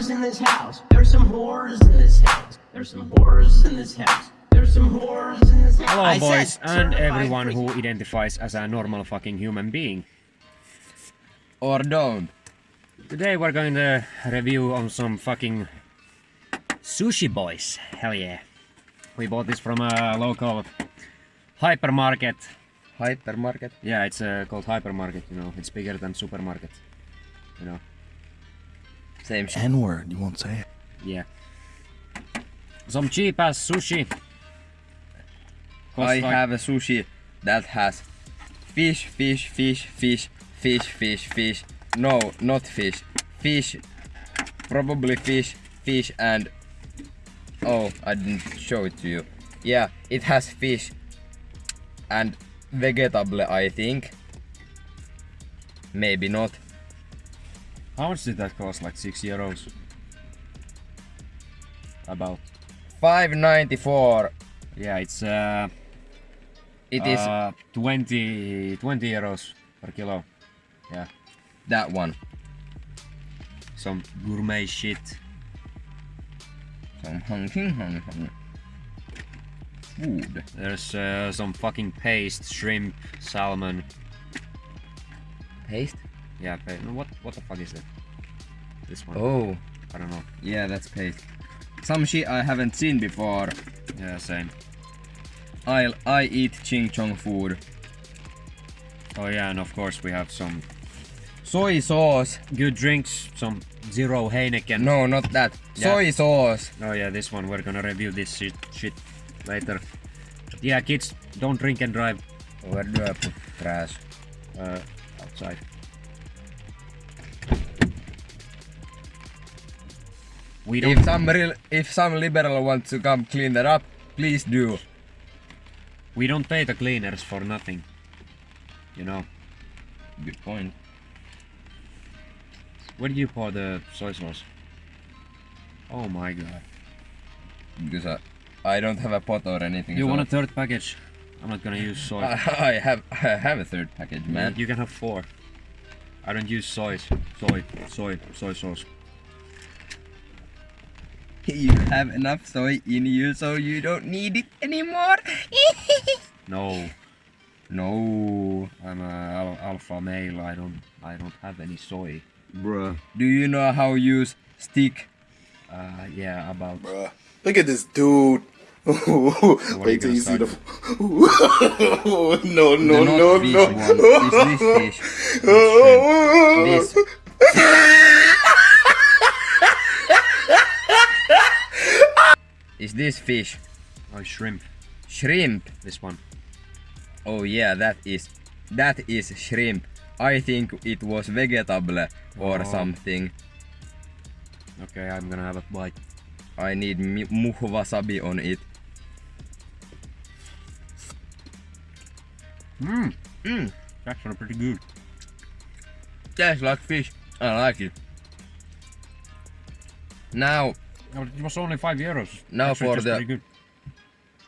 whores in this house. There's some whores in this house. There's some whores in this house. There's some whores in this house. Hello boys and everyone who identifies as a normal fucking human being. Or don't. Today we're going to review on some fucking sushi boys. Hell yeah. We bought this from a local hypermarket. Hypermarket. Yeah, it's uh, called hypermarket, you know. It's bigger than supermarket. You know. Same shit. N word, you won't say it. Yeah. Some cheap ass sushi. Costs I like- have a sushi that has fish, fish, fish, fish, fish, fish, fish. No, not fish. Fish. Probably fish, fish, and. Oh, I didn't show it to you. Yeah, it has fish and vegetable, I think. Maybe not. How much did that cost? Like 6 euros? About. 5.94. Yeah, it's uh, It is uh 20, 20 euros per kilo. Yeah, that one. some gourmet shit. Some hunting, hunting. Food. There's uh, some fucking paste, shrimp, salmon. Paste? Yeah, pa- what what the fuck is that? This one. Oh, I don't know. yeah, that's paste. Some shit I haven't seen before. Yeah, same. I'll I eat ching chong food. Oh yeah, and of course we have some Soy sauce. good drinks, some zero Heineken. No, not that. Yeah. Soy sauce. Oh yeah, this one we're gonna review this shit, shit later. But yeah, kids, don't drink and drive Where do I put trash? uh, outside. We don't. If some real, if some liberal wants to come clean that up, please do. We don't pay the cleaners for nothing. You know. Good point. Where do you pour the soy sauce? Oh my god. Because I, I don't have a pot or anything. You so want a third package? I'm not gonna use soy. I, I have I have a third package, man. You can have four. I don't use soy. Soy. Soy. Soy sauce. You have enough soy in you, so you don't need it anymore. No. no, I'm a al- alpha male. I don't. I don't have any soy. bruh. Do you know how to use stick? Uh, yeah, about. Bruh. Look at this dude. Wait till you see the. start? no, no, the no, not fish no. one is this fish. This. Is this fish? Oh, shrimp. Shrimp. This one. Oh yeah, that is that is shrimp. I think it was vegetable or Oh. something. Okay, I'm gonna have a bite. I need mi- muh wasabi on it. Mmm. Mm, Actually, pretty good. tastes like fish. I like it. Now Oh, it was only five euros. Now Actually, for the-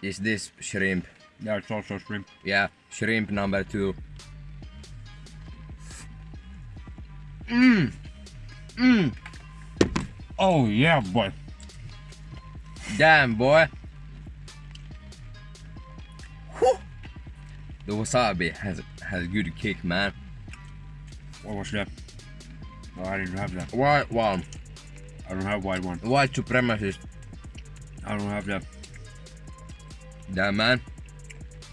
is this shrimp? Yeah, it's also shrimp. Yeah, shrimp number two. Mmm. Mmm. Oh yeah, boy. Damn, boy. Whew. The wasabi has has good kick, man. What was that? Oh, I didn't have that. White one, I don't have white one. white supremacist. I don't have that. Damn, man.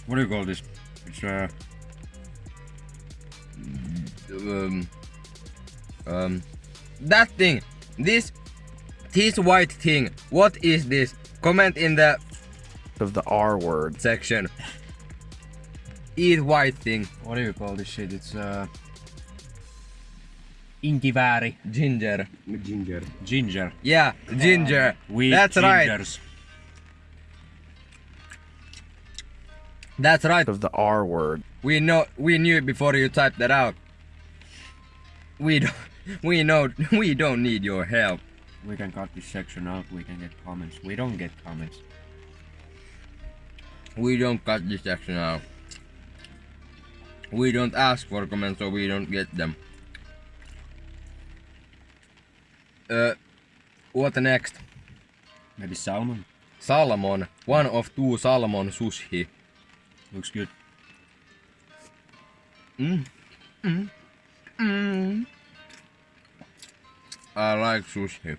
What do you call this? It's uh. Um, um, that thing. This, this white thing. What is this? Comment in the Of the R word. section. Eat white thing. What do you call this shit? It's uh. Inkiväri. Ginger. Ginger. Ginger. Yeah, ginger. Ah, we That's right. That's right. Of the R word. We know. We knew it before you typed that out. We don't. We know. We don't need your help. We can cut this section out. We can get comments. We don't get comments. We don't cut this section out. We don't ask for comments, so we don't get them. Uh, What next? Maybe salmon. Salmon. One of two salmon sushi. Looks good. I like sushi.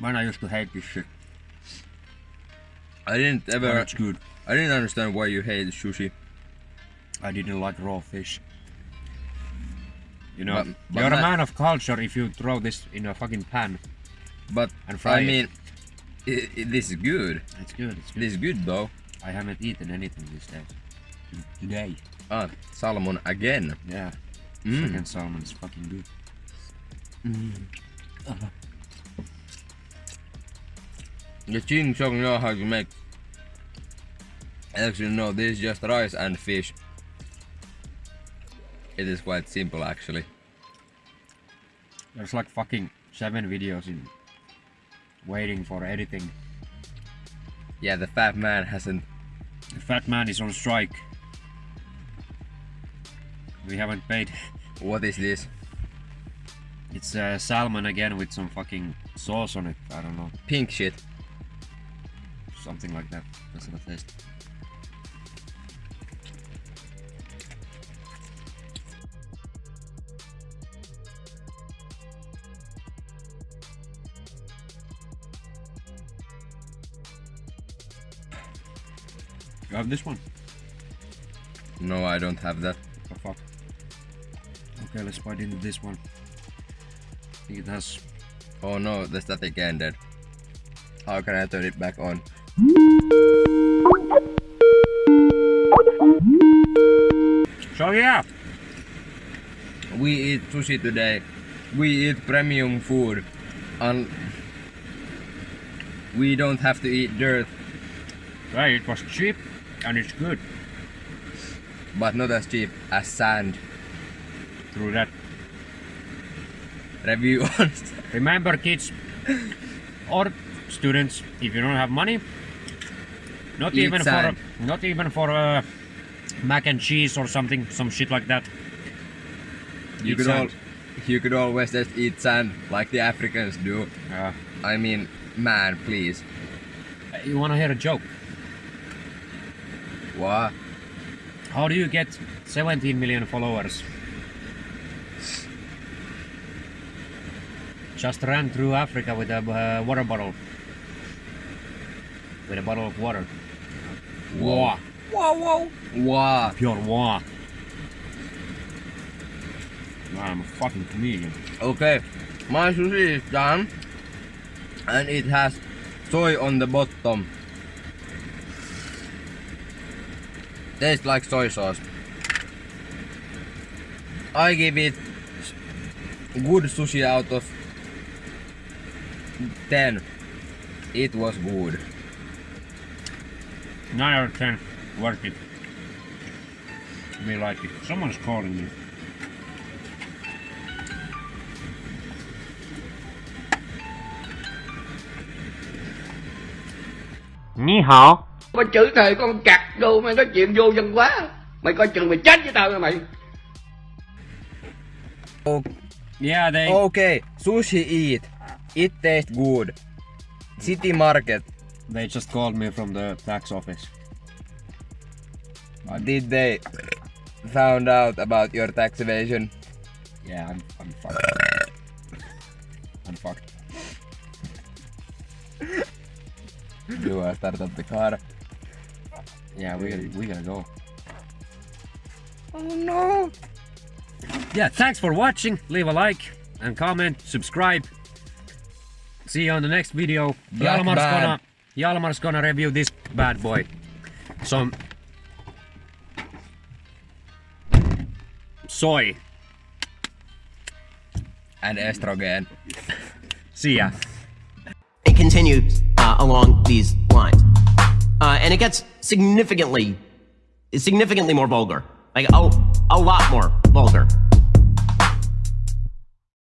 Man, I used to hate this shit. I didn't But ever. it's good. I didn't understand why you hate sushi. I didn't like raw fish. You know, But- but you're a man of culture if you throw this in a fucking pan But and fry I it. mean, i i this is good. It's good, it's good. This is good though. I haven't eaten anything these days. Today. Ah, salmon again. Yeah. Mm. Second salmon is fucking good. The ching chong know how to make. Actually, no, this is just rice and fish. It is quite simple actually. There's like fucking seven videos in waiting for editing. Yeah, the fat man hasn't. The fat man is on strike. We haven't paid. What is this? It's uh, salmon again with some fucking sauce on it. I don't know. Pink shit. Something like that. That's the taste. You have this one? No, I don't have that. The fuck? Okay, let's bite into this one. I think it has Oh no, the static ended. How can I turn it back on? So yeah, We eat sushi today. We eat premium food. And we don't have to eat dirt, right, it was cheap and it's good but not as cheap as sand. through that. Review on Remember kids or students, if you don't have money, not Eat even sand. for not even for uh, mac and cheese or something, some shit like that. you Eat could all, you could always just eat sand like the Africans do. Uh, I mean, man, please. you wanna hear a joke? What? How do you get 17 million followers? Just ran through Africa with a uh, water bottle. With a bottle of water. Wah. Whoa, whoa. Wow. Pure wah. I'm a fucking comedian. Okay, my sushi is done. And it has soy on the bottom. Tastes like soy sauce. I give it good sushi out of 10. It was good. 9 out of 10. Worth it. Me like it. Someone's calling me. Ni hao. Có chữ thề con cặc đồ mày nói chuyện vô dân quá mày coi chừng mày chết với tao nha mày Oh, Yeah, they. okay, sushi eat. It tastes good. City market. They just called me from the tax office. Did they found out about your tax evasion? Yeah, I'm, I'm fucked. I'm fucked. Do I start up the car? Yeah, we gotta, we gotta go. Oh no! Yeah, thanks for watching. Leave a like and comment, subscribe. See you on the next video. Black Jalmar's man. gonna Jalmar's gonna review this bad boy. Some soy. And estrogen. See ya. It continues uh, along these lines, uh, and it gets significantly, significantly more vulgar, like a, a lot more vulgar.